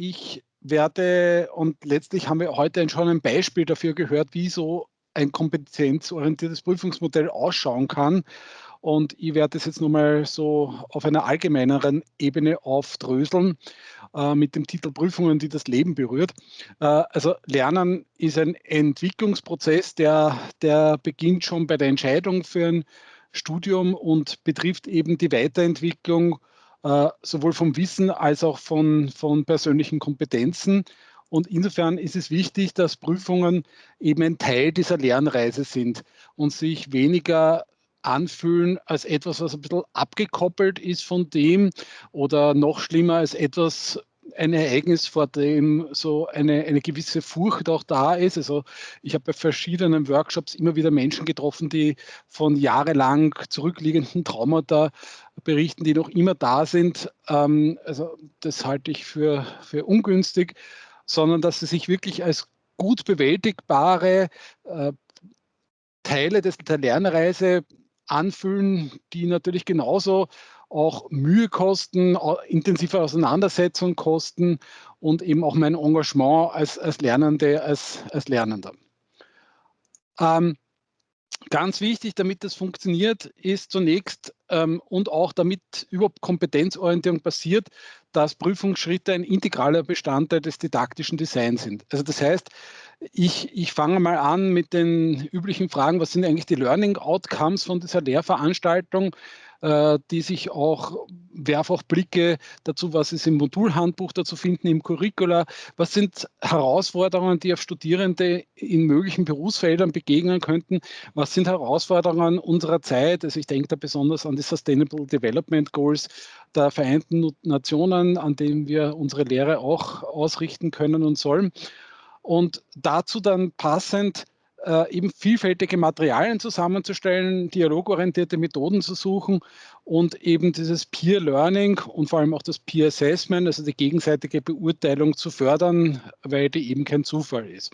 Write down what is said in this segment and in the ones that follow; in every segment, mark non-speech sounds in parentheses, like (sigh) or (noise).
ich werde, und letztlich haben wir heute schon ein Beispiel dafür gehört, wie so ein kompetenzorientiertes Prüfungsmodell ausschauen kann. Und ich werde das jetzt nochmal so auf einer allgemeineren Ebene aufdröseln äh, mit dem Titel Prüfungen, die das Leben berührt. Äh, also Lernen ist ein Entwicklungsprozess, der, der beginnt schon bei der Entscheidung für ein Studium und betrifft eben die Weiterentwicklung sowohl vom Wissen als auch von, von persönlichen Kompetenzen. Und insofern ist es wichtig, dass Prüfungen eben ein Teil dieser Lernreise sind und sich weniger anfühlen als etwas, was ein bisschen abgekoppelt ist von dem oder noch schlimmer als etwas, ein Ereignis, vor dem so eine, eine gewisse Furcht auch da ist. Also ich habe bei verschiedenen Workshops immer wieder Menschen getroffen, die von jahrelang zurückliegenden Traumata berichten, die noch immer da sind. Ähm, also das halte ich für, für ungünstig, sondern dass sie sich wirklich als gut bewältigbare äh, Teile des, der Lernreise anfühlen, die natürlich genauso auch Mühe kosten, intensive Auseinandersetzung kosten und eben auch mein Engagement als, als Lernende, als, als Lernender. Ähm, ganz wichtig, damit das funktioniert, ist zunächst ähm, und auch damit überhaupt Kompetenzorientierung passiert, dass Prüfungsschritte ein integraler Bestandteil des didaktischen Designs sind. Also das heißt, ich, ich fange mal an mit den üblichen Fragen, was sind eigentlich die Learning Outcomes von dieser Lehrveranstaltung? Äh, die sich auch, werfe auch Blicke dazu, was ist im Modulhandbuch dazu finden, im Curricula, was sind Herausforderungen, die auf Studierende in möglichen Berufsfeldern begegnen könnten, was sind Herausforderungen unserer Zeit, also ich denke da besonders an die Sustainable Development Goals der Vereinten Nationen, an denen wir unsere Lehre auch ausrichten können und sollen. Und dazu dann passend äh, eben vielfältige Materialien zusammenzustellen, dialogorientierte Methoden zu suchen und eben dieses Peer Learning und vor allem auch das Peer Assessment, also die gegenseitige Beurteilung zu fördern, weil die eben kein Zufall ist.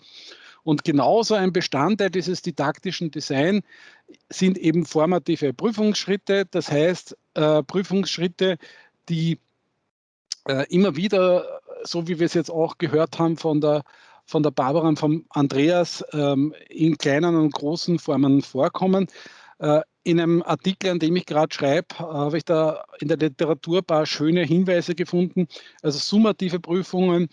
Und genauso ein Bestandteil dieses didaktischen Design sind eben formative Prüfungsschritte, das heißt äh, Prüfungsschritte, die äh, immer wieder, so wie wir es jetzt auch gehört haben von der von der Barbara und vom Andreas ähm, in kleinen und großen Formen vorkommen. Äh, in einem Artikel, an dem ich gerade schreibe, äh, habe ich da in der Literatur ein paar schöne Hinweise gefunden. Also summative Prüfungen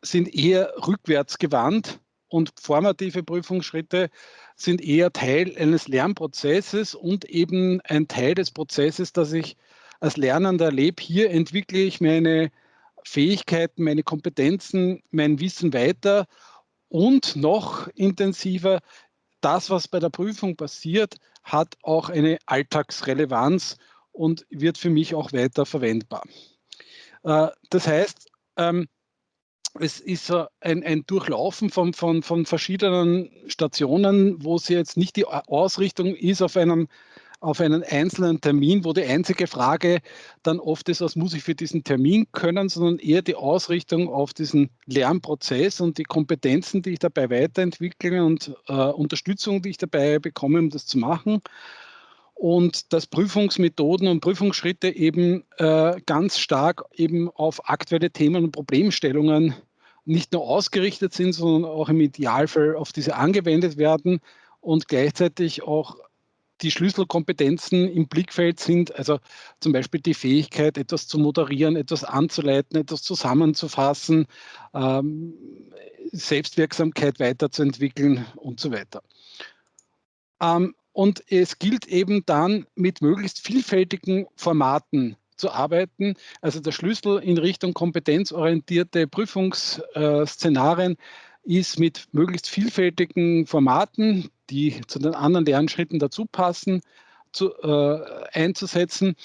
sind eher rückwärts gewandt und formative Prüfungsschritte sind eher Teil eines Lernprozesses und eben ein Teil des Prozesses, dass ich als Lernender erlebe. Hier entwickle ich meine Fähigkeiten, meine Kompetenzen, mein Wissen weiter und noch intensiver, das, was bei der Prüfung passiert, hat auch eine Alltagsrelevanz und wird für mich auch weiter verwendbar. Äh, das heißt, ähm, es ist ein, ein Durchlaufen von, von, von verschiedenen Stationen, wo es jetzt nicht die Ausrichtung ist auf einem auf einen einzelnen Termin, wo die einzige Frage dann oft ist, was muss ich für diesen Termin können, sondern eher die Ausrichtung auf diesen Lernprozess und die Kompetenzen, die ich dabei weiterentwickle und äh, Unterstützung, die ich dabei bekomme, um das zu machen. Und dass Prüfungsmethoden und Prüfungsschritte eben äh, ganz stark eben auf aktuelle Themen und Problemstellungen nicht nur ausgerichtet sind, sondern auch im Idealfall auf diese angewendet werden und gleichzeitig auch die Schlüsselkompetenzen im Blickfeld sind, also zum Beispiel die Fähigkeit, etwas zu moderieren, etwas anzuleiten, etwas zusammenzufassen, ähm, Selbstwirksamkeit weiterzuentwickeln und so weiter. Ähm, und es gilt eben dann mit möglichst vielfältigen Formaten zu arbeiten. Also der Schlüssel in Richtung kompetenzorientierte Prüfungsszenarien ist mit möglichst vielfältigen Formaten, die zu den anderen Lernschritten dazu passen, zu, äh, einzusetzen.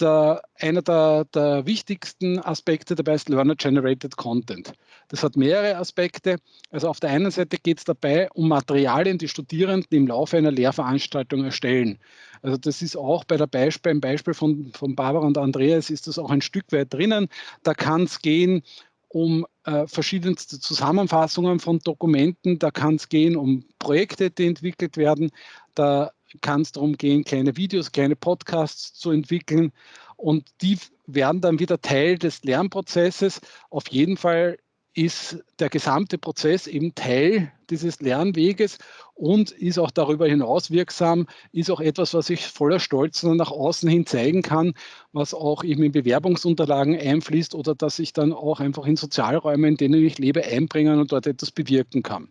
Der, einer der, der, wichtigsten Aspekte dabei ist Learner-Generated Content. Das hat mehrere Aspekte. Also auf der einen Seite geht es dabei um Materialien, die Studierenden im Laufe einer Lehrveranstaltung erstellen. Also das ist auch bei der Beispiel, im Beispiel von, von Barbara und Andreas ist das auch ein Stück weit drinnen. Da kann es gehen um äh, verschiedenste Zusammenfassungen von Dokumenten. Da kann es gehen um Projekte, die entwickelt werden. Da kann es darum gehen, kleine Videos, kleine Podcasts zu entwickeln. und die werden dann wieder Teil des Lernprozesses. Auf jeden Fall ist der gesamte Prozess eben Teil dieses Lernweges und ist auch darüber hinaus wirksam, ist auch etwas, was ich voller Stolz nach außen hin zeigen kann, was auch eben in Bewerbungsunterlagen einfließt oder dass ich dann auch einfach in Sozialräume, in denen ich lebe, einbringen und dort etwas bewirken kann.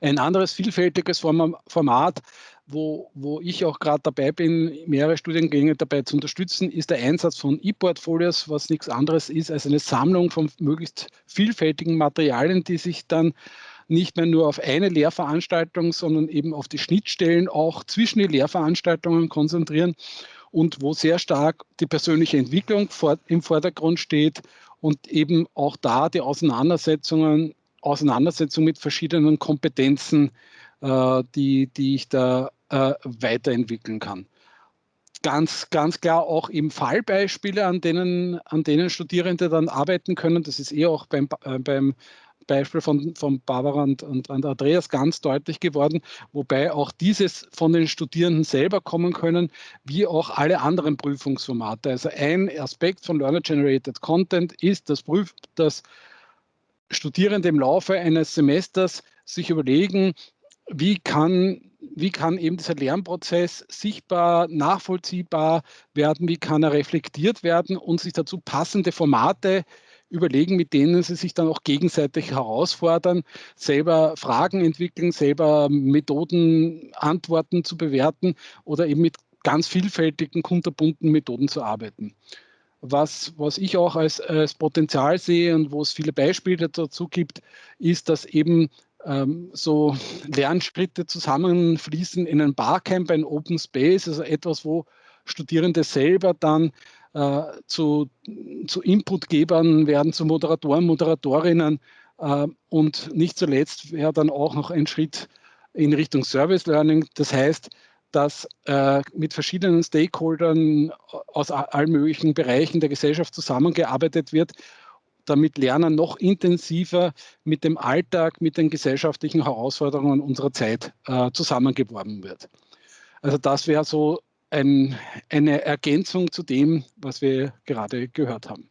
Ein anderes vielfältiges Format wo, wo ich auch gerade dabei bin, mehrere Studiengänge dabei zu unterstützen, ist der Einsatz von E-Portfolios, was nichts anderes ist als eine Sammlung von möglichst vielfältigen Materialien, die sich dann nicht mehr nur auf eine Lehrveranstaltung, sondern eben auf die Schnittstellen auch zwischen die Lehrveranstaltungen konzentrieren und wo sehr stark die persönliche Entwicklung vor, im Vordergrund steht und eben auch da die Auseinandersetzungen, Auseinandersetzung mit verschiedenen Kompetenzen äh, die, die ich da äh, weiterentwickeln kann. Ganz, ganz klar auch eben Fallbeispiele, an denen, an denen Studierende dann arbeiten können. Das ist eh auch beim, äh, beim Beispiel von, von Barbara und, und, und, Andreas ganz deutlich geworden, wobei auch dieses von den Studierenden selber kommen können, wie auch alle anderen Prüfungsformate. Also ein Aspekt von Learner Generated Content ist, dass, Prüf, dass Studierende im Laufe eines Semesters sich überlegen, wie kann, wie kann eben dieser Lernprozess sichtbar, nachvollziehbar werden, wie kann er reflektiert werden und sich dazu passende Formate überlegen, mit denen sie sich dann auch gegenseitig herausfordern, selber Fragen entwickeln, selber Methoden, Antworten zu bewerten oder eben mit ganz vielfältigen, kunterbunten Methoden zu arbeiten. Was, was ich auch als, als Potenzial sehe und wo es viele Beispiele dazu gibt, ist, dass eben ähm, so (laughs) Lernschritte zusammenfließen in ein Barcamp, ein Open Space, also etwas, wo Studierende selber dann äh, zu, zu Inputgebern werden, zu Moderatoren, Moderatorinnen äh, und nicht zuletzt wäre dann auch noch ein Schritt in Richtung Service Learning. Das heißt, dass äh, mit verschiedenen Stakeholdern aus allen möglichen Bereichen der Gesellschaft zusammengearbeitet wird damit Lernen noch intensiver mit dem Alltag, mit den gesellschaftlichen Herausforderungen unserer Zeit äh, zusammengeworben wird. Also das wäre so ein, eine Ergänzung zu dem, was wir gerade gehört haben.